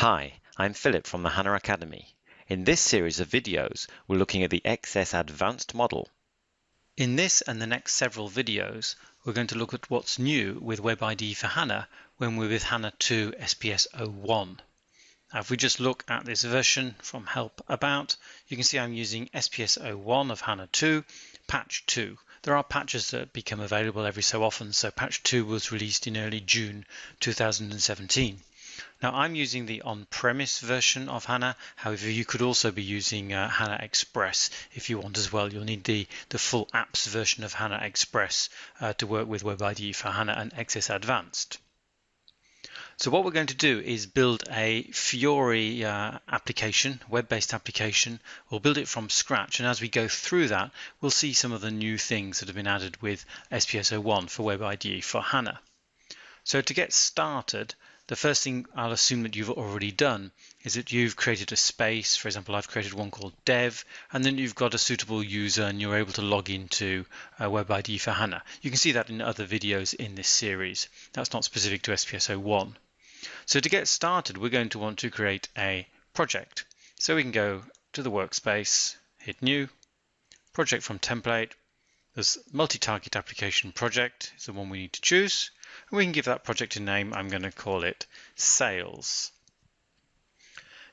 Hi, I'm Philip from the HANA Academy. In this series of videos, we're looking at the XS Advanced model. In this and the next several videos, we're going to look at what's new with WebIDE for HANA when we're with HANA 2 SPS 01. Now, if we just look at this version from Help About, you can see I'm using SPS 01 of HANA 2, patch 2. There are patches that become available every so often, so patch 2 was released in early June 2017. Now I'm using the on-premise version of HANA. However, you could also be using uh, HANA Express if you want as well. You'll need the, the full apps version of HANA Express uh, to work with WebIDE for HANA and XS Advanced. So what we're going to do is build a Fiori uh, application, web-based application. We'll build it from scratch and as we go through that we'll see some of the new things that have been added with SPS01 for WebIDE for HANA. So to get started the first thing I'll assume that you've already done is that you've created a space. For example, I've created one called dev, and then you've got a suitable user and you're able to log into uh, WebIDE for HANA. You can see that in other videos in this series. That's not specific to SPS01. So to get started, we're going to want to create a project. So we can go to the workspace, hit new, project from template. There's multi-target application project is the one we need to choose. And we can give that project a name. I'm going to call it sales.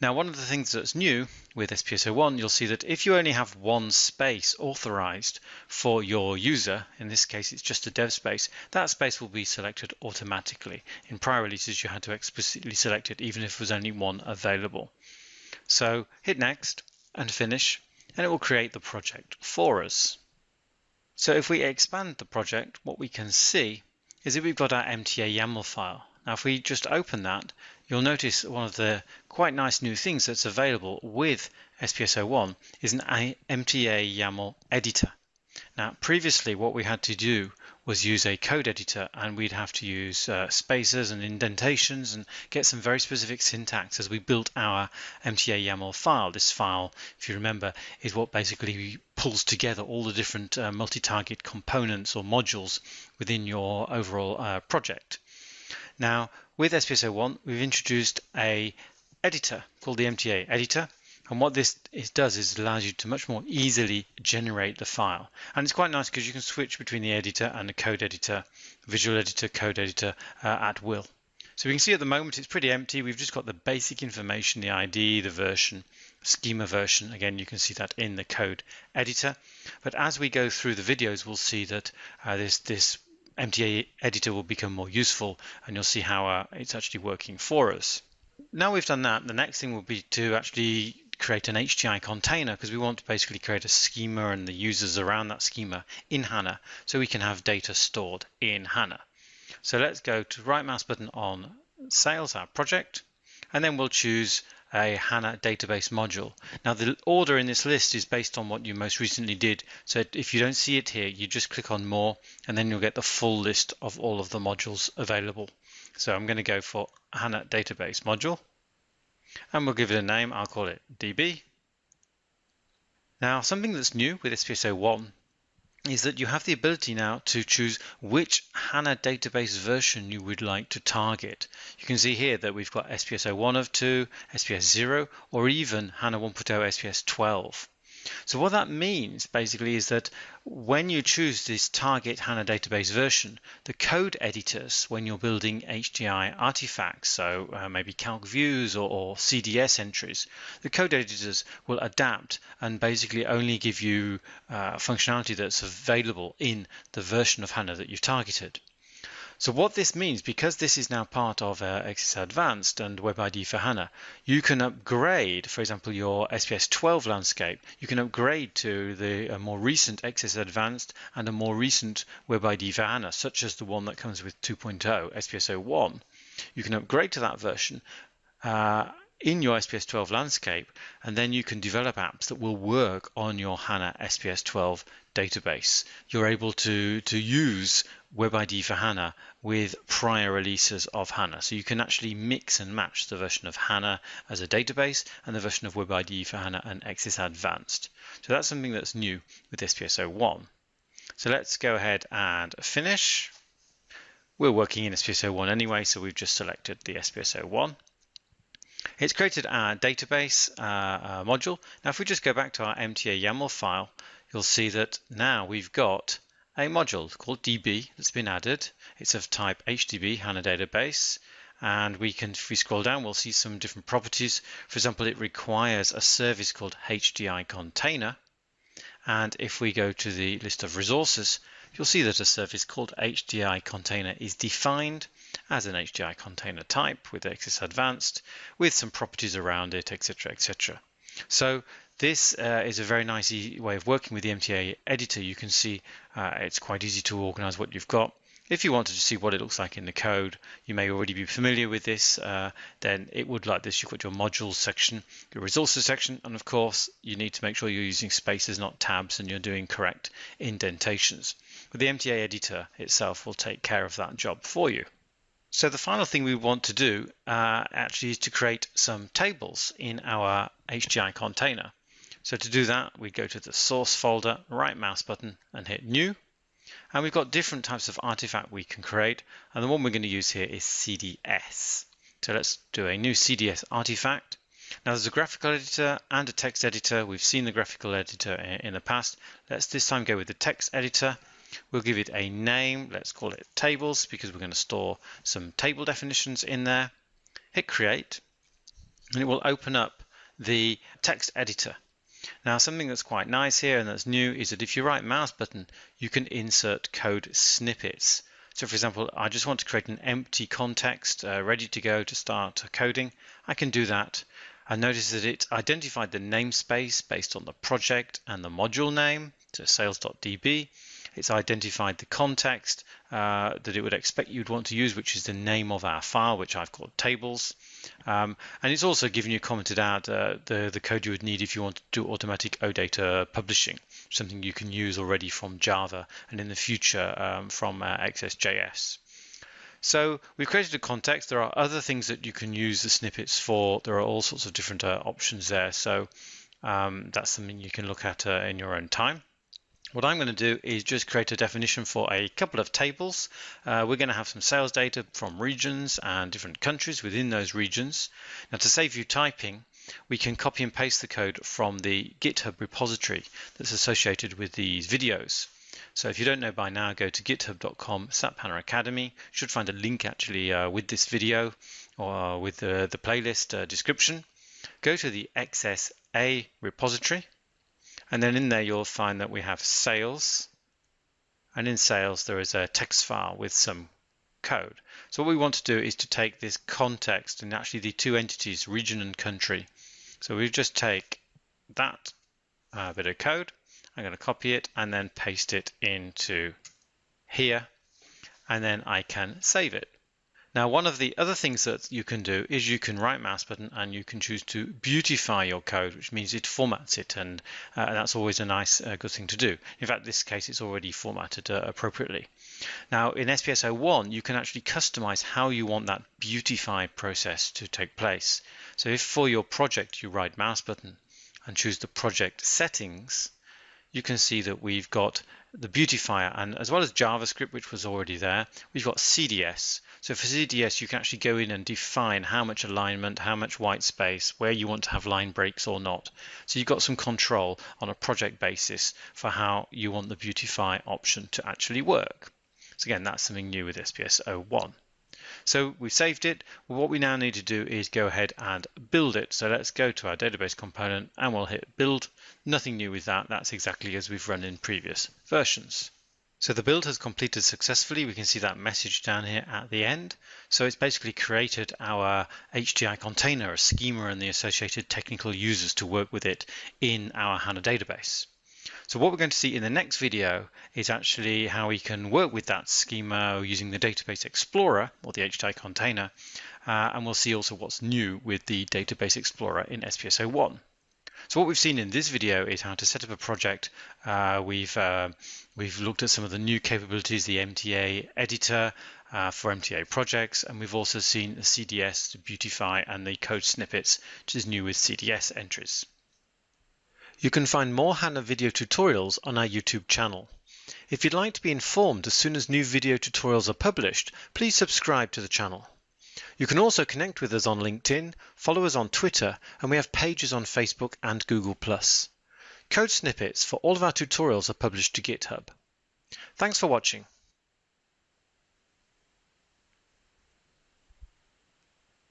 Now, one of the things that's new with SPS01, you'll see that if you only have one space authorized for your user, in this case it's just a dev space, that space will be selected automatically. In prior releases, you had to explicitly select it even if there was only one available. So hit next and finish, and it will create the project for us. So if we expand the project, what we can see is that we've got our MTA YAML file. Now if we just open that, you'll notice one of the quite nice new things that's available with SPS01 is an MTA YAML editor. Now previously what we had to do was use a code editor and we'd have to use uh, spaces and indentations and get some very specific syntax as we built our MTA YAML file. This file, if you remember, is what basically pulls together all the different uh, multi-target components or modules within your overall uh, project. Now, with SPS01, we've introduced a editor called the MTA editor and what this does is allows you to much more easily generate the file. And it's quite nice because you can switch between the editor and the code editor, visual editor, code editor uh, at will. So we can see at the moment it's pretty empty. We've just got the basic information, the ID, the version, schema version. Again, you can see that in the code editor. But as we go through the videos, we'll see that uh, this, this MTA editor will become more useful and you'll see how uh, it's actually working for us. Now we've done that, the next thing will be to actually create an HDI container because we want to basically create a schema and the users around that schema in HANA so we can have data stored in HANA. So let's go to right mouse button on sales, our project, and then we'll choose a HANA database module. Now the order in this list is based on what you most recently did. So if you don't see it here, you just click on more and then you'll get the full list of all of the modules available. So I'm going to go for HANA database module and we'll give it a name. I'll call it DB. Now, something that's new with SPS01 is that you have the ability now to choose which HANA database version you would like to target. You can see here that we've got SPS 01 of 2, SPS 0, or even HANA 1.0 SPS 12. So what that means basically is that when you choose this target HANA database version, the code editors, when you're building HDI artifacts, so uh, maybe calc views or, or, CDS entries, the code editors will adapt and basically only give you uh, functionality that's available in the version of HANA that you've targeted. So what this means, because this is now part of uh, XS Advanced and WebIDE for HANA, you can upgrade, for example, your SPS 12 landscape. You can upgrade to the more recent XS Advanced and a more recent WebIDE for HANA, such as the one that comes with 2.0, SPS 01. You can upgrade to that version uh, in your SPS 12 landscape, and then you can develop apps that will work on your HANA SPS 12 database. You're able to, to use WebIDE for HANA with prior releases of HANA. So you can actually mix and match the version of HANA as a database and the version of WebIDE for HANA and XS Advanced. So that's something that's new with SPS 01. So let's go ahead and finish. We're working in SPS 01 anyway, so we've just selected the SPS 01. It's created our database uh, uh, module. Now, if we just go back to our MTA YAML file, you'll see that now we've got a module called DB that's been added. It's of type HDB, HANA database. And we can, if we scroll down, we'll see some different properties. For example, it requires a service called HDI container. And if we go to the list of resources, you'll see that a service called HDI container is defined as an HDI container type with XS Advanced with some properties around it, etc., etc. So this uh, is a very nice way of working with the MTA editor. You can see uh, it's quite easy to organize what you've got. If you wanted to see what it looks like in the code, you may already be familiar with this, uh, then it would like this. You've got your modules section, your resources section, and of course, you need to make sure you're using spaces, not tabs, and you're doing correct indentations. But the MTA editor itself will take care of that job for you. So the final thing we want to do uh, actually is to create some tables in our HDI container. So to do that, we go to the source folder, right mouse button and hit new. And we've got different types of artifact we can create. And the one we're going to use here is CDS. So let's do a new CDS artifact. Now there's a graphical editor and a text editor. We've seen the graphical editor in the past. Let's this time go with the text editor We'll give it a name. Let's call it tables because we're going to store some table definitions in there. Hit create and it will open up the text editor. Now something that's quite nice here and that's new is that if you right mouse button you can insert code snippets. So for example I just want to create an empty context uh, ready to go to start coding. I can do that and notice that it identified the namespace based on the project and the module name, so sales.db, it's identified the context uh, that it would expect you'd want to use, which is the name of our file, which I've called tables. Um, and it's also given you commented out uh, the, the code you would need if you want to do automatic OData publishing, something you can use already from Java and in the future um, from uh, XSJS. So we've created a context. There are other things that you can use the snippets for. There are all sorts of different uh, options there. So um, that's something you can look at uh, in your own time. What I'm going to do is just create a definition for a couple of tables. Uh, we're going to have some sales data from regions and different countries within those regions. Now to save you typing, we can copy and paste the code from the GitHub repository that's associated with these videos. So if you don't know by now, go to github.com SAP HANA Academy. You should find a link actually uh, with this video or with the, the playlist uh, description. Go to the XSA repository and then in there, you'll find that we have sales. And in sales, there is a text file with some code. So what we want to do is to take this context and actually the two entities, region and country. So we just take that uh, bit of code. I'm going to copy it and then paste it into here. And then I can save it. Now, one of the other things that you can do is you can right mouse button and you can choose to beautify your code, which means it formats it. And, uh, that's always a nice, uh, good thing to do. In fact, this case, it's already formatted uh, appropriately. Now, in SPS 01, you can actually customize how you want that beautify process to take place. So if for your project, you right mouse button and choose the project settings, you can see that we've got the beautifier and as well as JavaScript, which was already there, we've got CDS. So for CDS, you can actually go in and define how much alignment, how much white space, where you want to have line breaks or not. So you've got some control on a project basis for how you want the beautify option to actually work. So again, that's something new with SPS 01. So we've saved it. What we now need to do is go ahead and build it. So let's go to our database component and we'll hit build. Nothing new with that. That's exactly as we've run in previous versions. So the build has completed successfully. We can see that message down here at the end. So it's basically created our HDI container, a schema and the associated technical users to work with it in our HANA database. So what we're going to see in the next video is actually how we can work with that schema using the Database Explorer or the HDI container. Uh, and we'll see also what's new with the Database Explorer in SPS01. So what we've seen in this video is how to set up a project. Uh, we've uh, we've looked at some of the new capabilities, the MTA editor uh, for MTA projects, and we've also seen the CDS to beautify and the code snippets, which is new with CDS entries. You can find more HANA video tutorials on our YouTube channel. If you'd like to be informed as soon as new video tutorials are published, please subscribe to the channel. You can also connect with us on LinkedIn, follow us on Twitter, and we have pages on Facebook and Google+. Code snippets for all of our tutorials are published to GitHub. Thanks for watching.